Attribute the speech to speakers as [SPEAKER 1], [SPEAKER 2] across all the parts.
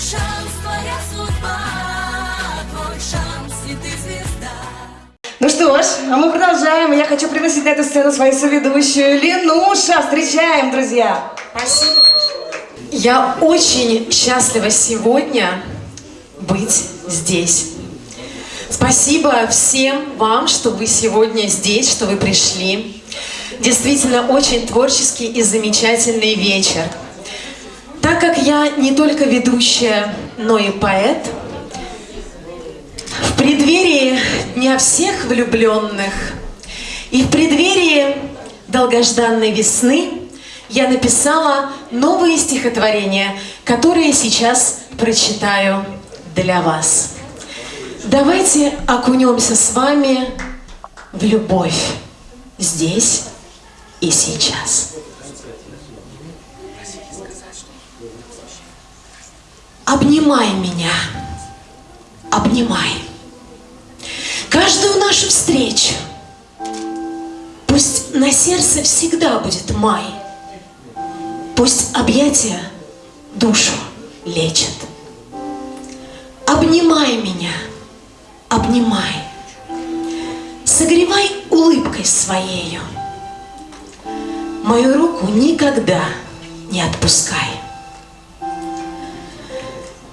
[SPEAKER 1] шанс, твоя судьба, твой шанс, и ты звезда.
[SPEAKER 2] Ну что ж, а мы продолжаем. Я хочу пригласить на эту сцену свою соведущую Ленуша. Встречаем, друзья.
[SPEAKER 3] Спасибо. Я очень счастлива сегодня быть здесь. Спасибо всем вам, что вы сегодня здесь, что вы пришли. Действительно, очень творческий и замечательный вечер. Как я не только ведущая, но и поэт, в преддверии Дня всех влюбленных и в преддверии долгожданной весны я написала новые стихотворения, которые сейчас прочитаю для вас. Давайте окунемся с вами в любовь здесь и сейчас. Обнимай меня, обнимай. Каждую нашу встречу Пусть на сердце всегда будет май. Пусть объятия душу лечат. Обнимай меня, обнимай. Согревай улыбкой своею. Мою руку никогда не отпускай.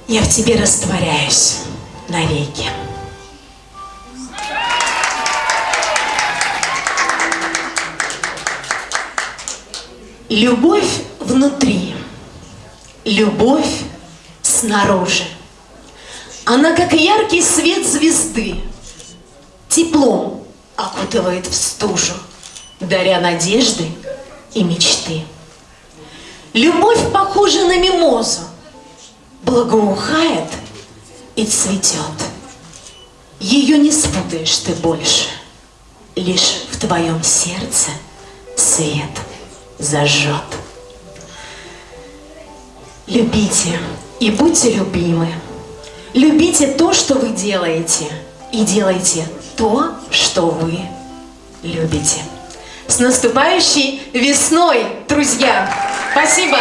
[SPEAKER 3] Я в тебе растворяюсь навеки. Любовь внутри, любовь снаружи. Она как яркий свет звезды, теплом окутывает в стужу, даря надежды и мечты. Любовь похожа на мимозу, благоухает и цветет. Ее не спутаешь ты больше, лишь в твоем сердце свет зажжет. Любите и будьте любимы. Любите то, что вы делаете, и делайте то, что вы любите. С наступающей весной, друзья! Спасибо!